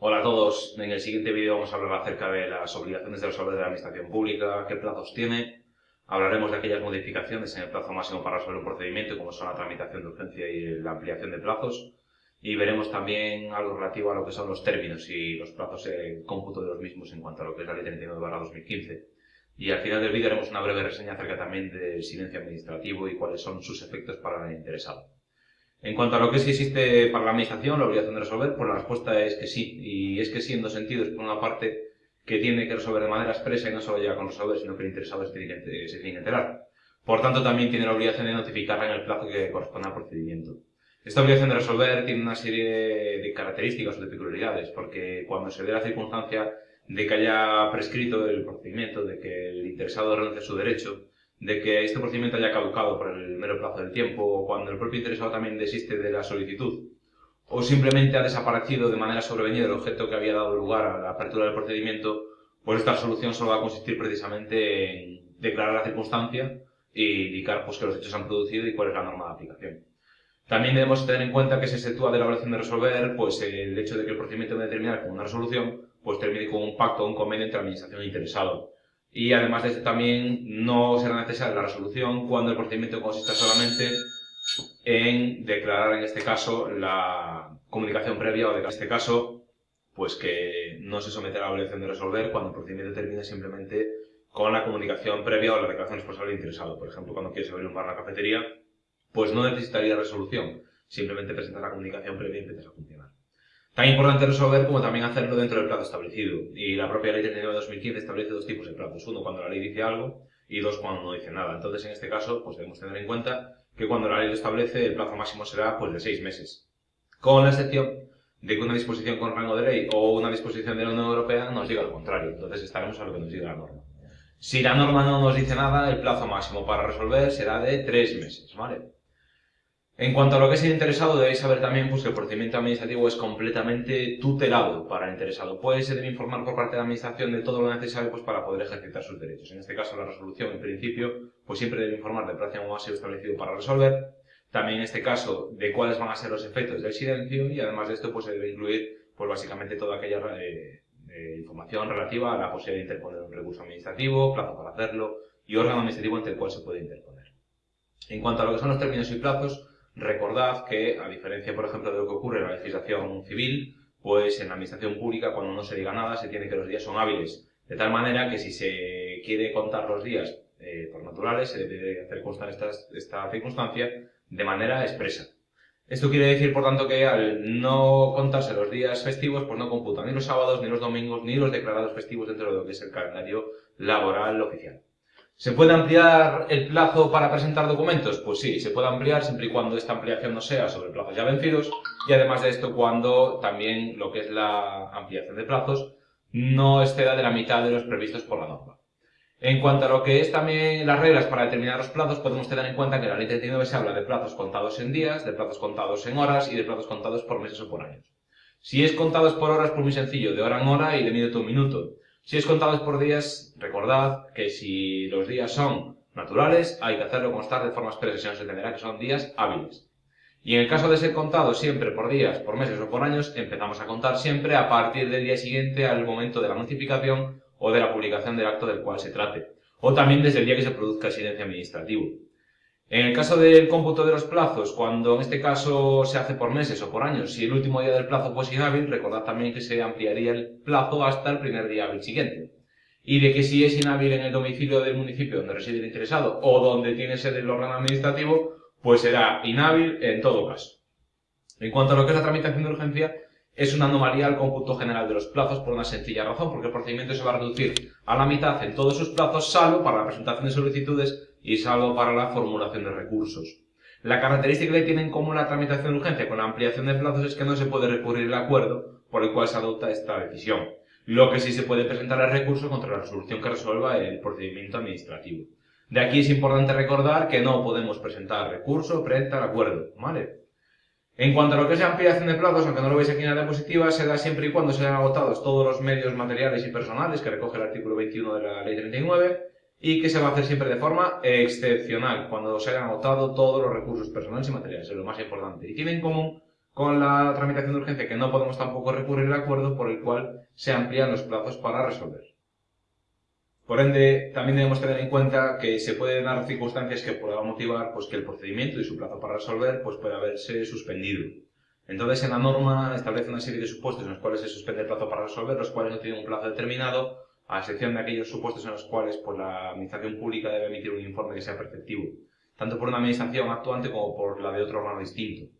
Hola a todos, en el siguiente vídeo vamos a hablar acerca de las obligaciones de resolver de la Administración Pública, qué plazos tiene, hablaremos de aquellas modificaciones en el plazo máximo para resolver un procedimiento, como son la tramitación de urgencia y la ampliación de plazos, y veremos también algo relativo a lo que son los términos y los plazos en cómputo de los mismos en cuanto a lo que es la Ley 39-2015. Y al final del vídeo haremos una breve reseña acerca también del silencio administrativo y cuáles son sus efectos para el interesado. En cuanto a lo que sí existe para la administración, la obligación de resolver, pues la respuesta es que sí. Y es que sí en dos sentidos. Por una parte, que tiene que resolver de manera expresa y no solo llega con resolver, sino que el interesado se tiene que, se tiene que enterar. Por tanto, también tiene la obligación de notificarla en el plazo que corresponde al procedimiento. Esta obligación de resolver tiene una serie de características o de peculiaridades, porque cuando se dé la circunstancia de que haya prescrito el procedimiento, de que el interesado renuncie a su derecho, de que este procedimiento haya caducado por el mero plazo del tiempo o cuando el propio interesado también desiste de la solicitud o simplemente ha desaparecido de manera sobrevenida el objeto que había dado lugar a la apertura del procedimiento, pues esta solución solo va a consistir precisamente en declarar la circunstancia e indicar pues, que los hechos se han producido y cuál es la norma de aplicación. También debemos tener en cuenta que se exceptúa de la obligación de resolver pues, el hecho de que el procedimiento debe terminar con una resolución, pues termine con un pacto o un convenio entre la administración e interesado y además de esto también no será necesaria la resolución cuando el procedimiento consista solamente en declarar en este caso la comunicación previa o de este caso pues que no se somete a la obligación de resolver cuando el procedimiento termine simplemente con la comunicación previa o la declaración responsable del interesado. Por ejemplo, cuando quieres abrir un bar en la cafetería, pues no necesitaría resolución, simplemente presentar la comunicación previa y empiezas a funcionar. Tan importante resolver como también hacerlo dentro del plazo establecido. Y la propia Ley 39 de 2015 establece dos tipos de plazos. Uno, cuando la ley dice algo y dos, cuando no dice nada. Entonces, en este caso, pues debemos tener en cuenta que cuando la ley lo establece, el plazo máximo será pues, de seis meses. Con la excepción de que una disposición con rango de ley o una disposición de la Unión Europea nos diga lo contrario. Entonces, estaremos a lo que nos diga la norma. Si la norma no nos dice nada, el plazo máximo para resolver será de tres meses, ¿vale? En cuanto a lo que es el interesado, debéis saber también pues, que el procedimiento administrativo es completamente tutelado para el interesado. Pues se debe informar por parte de la administración de todo lo necesario pues, para poder ejercitar sus derechos. En este caso, la resolución, en principio, pues siempre debe informar del plazo o sido establecido para resolver. También en este caso, de cuáles van a ser los efectos del silencio y además de esto, pues se debe incluir, pues básicamente toda aquella eh, eh, información relativa a la posibilidad de interponer un recurso administrativo, plazo para hacerlo y órgano administrativo ante el cual se puede interponer. En cuanto a lo que son los términos y plazos, Recordad que, a diferencia, por ejemplo, de lo que ocurre en la legislación civil, pues en la administración pública, cuando no se diga nada, se tiene que los días son hábiles. De tal manera que si se quiere contar los días eh, por naturales, se debe hacer constar esta, esta circunstancia de manera expresa. Esto quiere decir, por tanto, que al no contarse los días festivos, pues no computan ni los sábados, ni los domingos, ni los declarados festivos dentro de lo que es el calendario laboral oficial. ¿Se puede ampliar el plazo para presentar documentos? Pues sí, se puede ampliar siempre y cuando esta ampliación no sea sobre plazos ya vencidos y además de esto cuando también lo que es la ampliación de plazos no exceda de la mitad de los previstos por la norma. En cuanto a lo que es también las reglas para determinar los plazos, podemos tener en cuenta que la ley 39 se habla de plazos contados en días, de plazos contados en horas y de plazos contados por meses o por años. Si es contados por horas, pues muy sencillo, de hora en hora y de minuto en minuto. Si es contados por días, recordad que si los días son naturales, hay que hacerlo constar de forma expresa, si no se entenderá que son días hábiles. Y en el caso de ser contados siempre por días, por meses o por años, empezamos a contar siempre a partir del día siguiente al momento de la notificación o de la publicación del acto del cual se trate, o también desde el día que se produzca el silencio administrativo. En el caso del cómputo de los plazos, cuando en este caso se hace por meses o por años, si el último día del plazo fuese inhábil, recordad también que se ampliaría el plazo hasta el primer día hábil siguiente. Y de que si es inhábil en el domicilio del municipio donde reside el interesado o donde tiene sede el órgano administrativo, pues será inhábil en todo caso. En cuanto a lo que es la tramitación de urgencia, es una anomalía al cómputo general de los plazos por una sencilla razón, porque el procedimiento se va a reducir a la mitad en todos sus plazos, salvo para la presentación de solicitudes y salvo para la formulación de recursos. La característica que tiene en común la tramitación de urgencia con la ampliación de plazos es que no se puede recurrir el acuerdo por el cual se adopta esta decisión. Lo que sí se puede presentar es recurso contra la resolución que resuelva el procedimiento administrativo. De aquí es importante recordar que no podemos presentar recurso frente al acuerdo, ¿vale? En cuanto a lo que es la ampliación de plazos, aunque no lo veis aquí en la diapositiva, se da siempre y cuando se hayan agotados todos los medios materiales y personales que recoge el artículo 21 de la Ley 39 y que se va a hacer siempre de forma excepcional, cuando se hayan agotado todos los recursos personales y materiales, es lo más importante. Y tiene en común con la tramitación de urgencia que no podemos tampoco recurrir al acuerdo por el cual se amplían los plazos para resolver. Por ende, también debemos tener en cuenta que se pueden dar circunstancias que puedan motivar pues, que el procedimiento y su plazo para resolver pues, pueda haberse suspendido. Entonces, en la norma establece una serie de supuestos en los cuales se suspende el plazo para resolver, los cuales no tienen un plazo determinado, a excepción de aquellos supuestos en los cuales pues, la administración pública debe emitir un informe que sea perceptivo, tanto por una administración actuante como por la de otro órgano distinto,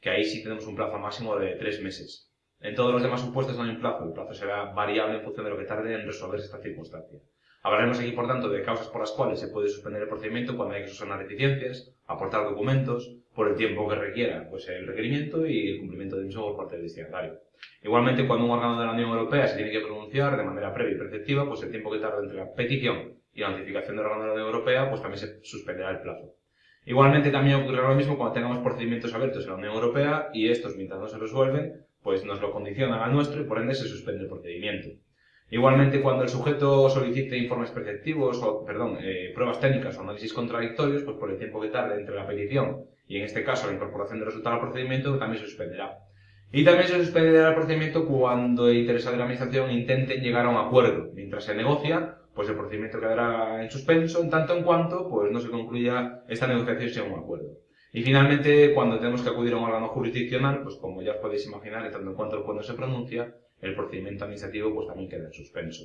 que ahí sí tenemos un plazo máximo de tres meses. En todos los demás supuestos no hay un plazo, el plazo será variable en función de lo que tarde en resolverse esta circunstancia. Hablaremos aquí, por tanto, de causas por las cuales se puede suspender el procedimiento cuando hay que subsanar deficiencias, aportar documentos, por el tiempo que requiera pues, el requerimiento y el cumplimiento del mismo por parte del destinatario. Igualmente, cuando un órgano de la Unión Europea se tiene que pronunciar de manera previa y perceptiva, pues el tiempo que tarda entre la petición y la notificación del órgano de la Unión Europea, pues también se suspenderá el plazo. Igualmente, también ocurrirá lo mismo cuando tengamos procedimientos abiertos en la Unión Europea y estos, mientras no se resuelven, pues nos lo condicionan a nuestro y por ende se suspende el procedimiento. Igualmente, cuando el sujeto solicite informes perceptivos o, perdón, eh, pruebas técnicas o análisis contradictorios, pues por el tiempo que tarde entre la petición y, en este caso, la incorporación de resultado al procedimiento, también se suspenderá. Y también se suspenderá el procedimiento cuando el interesado de la administración intente llegar a un acuerdo. Mientras se negocia, pues el procedimiento quedará en suspenso en tanto en cuanto pues no se concluya esta negociación sin un acuerdo. Y finalmente, cuando tenemos que acudir a un órgano jurisdiccional, pues como ya os podéis imaginar, en tanto en cuanto no se pronuncia, el procedimiento administrativo pues también queda en suspenso.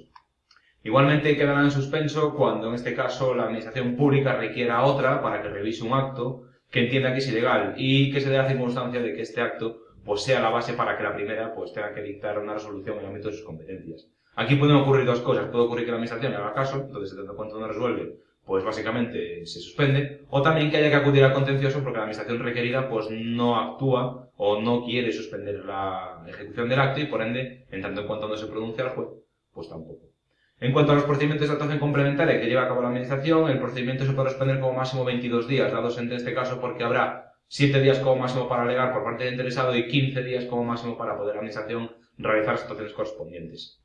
Igualmente quedará en suspenso cuando en este caso la administración pública requiera otra para que revise un acto que entienda que es ilegal y que se dé la circunstancia de que este acto pues sea la base para que la primera pues tenga que dictar una resolución en el ámbito de sus competencias. Aquí pueden ocurrir dos cosas. Puede ocurrir que la administración haga caso, entonces tanto cuanto no resuelve, pues básicamente se suspende, o también que haya que acudir al contencioso porque la administración requerida pues no actúa o no quiere suspender la ejecución del acto y por ende, en tanto en cuanto no se pronuncia el juez, pues tampoco. En cuanto a los procedimientos de actuación complementaria que lleva a cabo la administración, el procedimiento se puede suspender como máximo 22 días, dados en este caso porque habrá 7 días como máximo para alegar por parte del interesado y 15 días como máximo para poder la administración realizar las actuaciones correspondientes.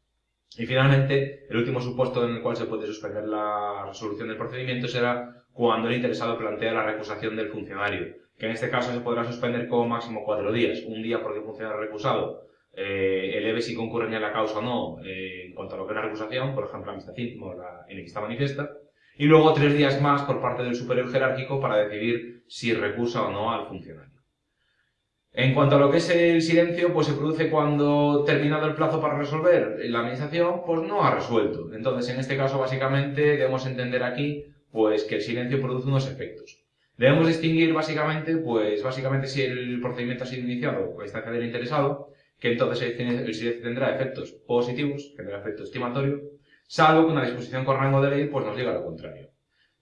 Y finalmente, el último supuesto en el cual se puede suspender la resolución del procedimiento será cuando el interesado plantea la recusación del funcionario, que en este caso se podrá suspender como máximo cuatro días. Un día porque el funcionario recusado eh, eleve si concurre en la causa o no eh, en cuanto a lo que es la recusación, por ejemplo, amistad íntima o la enemistad manifiesta, y luego tres días más por parte del superior jerárquico para decidir si recusa o no al funcionario. En cuanto a lo que es el silencio, pues se produce cuando, terminado el plazo para resolver, la administración pues no ha resuelto. Entonces, en este caso, básicamente, debemos entender aquí pues que el silencio produce unos efectos. Debemos distinguir básicamente, pues básicamente si el procedimiento ha sido iniciado por instancia del interesado, que entonces el silencio tendrá efectos positivos, tendrá efecto estimatorio, salvo que una disposición con rango de ley pues nos diga lo contrario.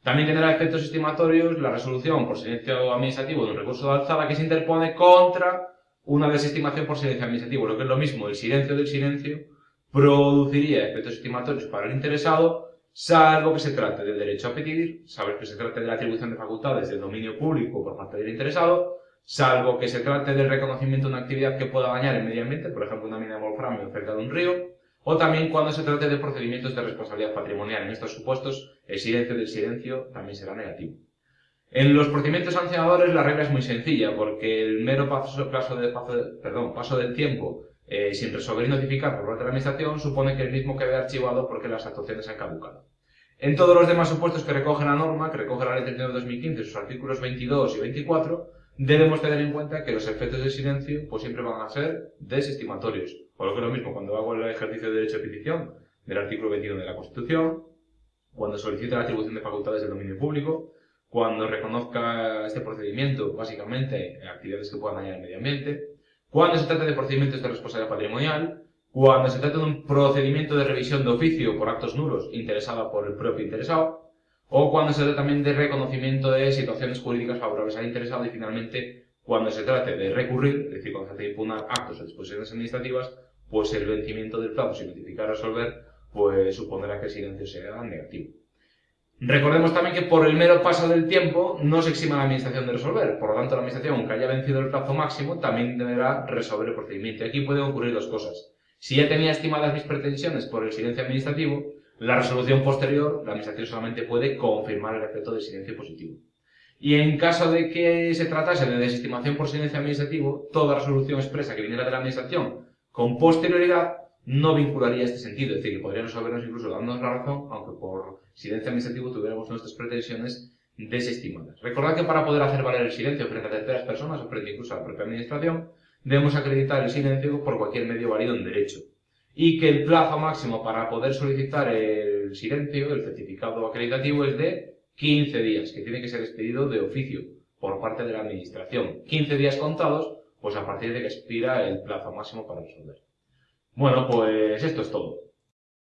También tendrá efectos estimatorios la resolución por silencio administrativo de un recurso de alzada que se interpone contra una desestimación por silencio administrativo, lo que es lo mismo, el silencio del silencio produciría efectos estimatorios para el interesado, salvo que se trate del derecho a pedir, salvo que se trate de la atribución de facultades del dominio público por parte del interesado, salvo que se trate del reconocimiento de una actividad que pueda dañar el medio ambiente, por ejemplo una mina de wolframio cerca de un río, o también cuando se trate de procedimientos de responsabilidad patrimonial. En estos supuestos, el silencio del silencio también será negativo. En los procedimientos sancionadores la regla es muy sencilla, porque el mero paso, de, perdón, paso del tiempo eh, sin resolver y notificar por parte de la Administración supone que el mismo quede archivado porque las actuaciones han caducado. En todos los demás supuestos que recoge la norma, que recoge la Ley 39 de 2015, sus artículos 22 y 24, debemos tener en cuenta que los efectos del silencio pues siempre van a ser desestimatorios. O lo que es lo mismo, cuando hago el ejercicio de derecho de petición del artículo 21 de la Constitución, cuando solicite la atribución de facultades del dominio público, cuando reconozca este procedimiento, básicamente, actividades que puedan dañar el medio ambiente, cuando se trate de procedimientos de responsabilidad patrimonial, cuando se trate de un procedimiento de revisión de oficio por actos nulos interesada por el propio interesado, o cuando se trate también de reconocimiento de situaciones jurídicas favorables al interesado y finalmente cuando se trate de recurrir, es decir, cuando se trate de impugnar actos o disposiciones administrativas, pues el vencimiento del plazo sin notificar resolver, pues supondrá que el silencio sea negativo. Recordemos también que por el mero paso del tiempo no se exima la administración de resolver, por lo tanto la administración, aunque haya vencido el plazo máximo, también deberá resolver el procedimiento. Y aquí pueden ocurrir dos cosas. Si ya tenía estimadas mis pretensiones por el silencio administrativo, la resolución posterior, la administración solamente puede confirmar el efecto del silencio positivo. Y en caso de que se tratase de desestimación por silencio administrativo, toda resolución expresa que viniera de la Administración con posterioridad no vincularía este sentido, es decir, que podría incluso dándonos la razón, aunque por silencio administrativo tuviéramos nuestras pretensiones desestimadas. Recordad que para poder hacer valer el silencio frente a terceras personas o frente incluso a la propia Administración, debemos acreditar el silencio por cualquier medio válido en derecho. Y que el plazo máximo para poder solicitar el silencio, el certificado acreditativo, es de 15 días, que tiene que ser expedido de oficio por parte de la Administración. 15 días contados, pues a partir de que expira el plazo máximo para resolver. Bueno, pues esto es todo.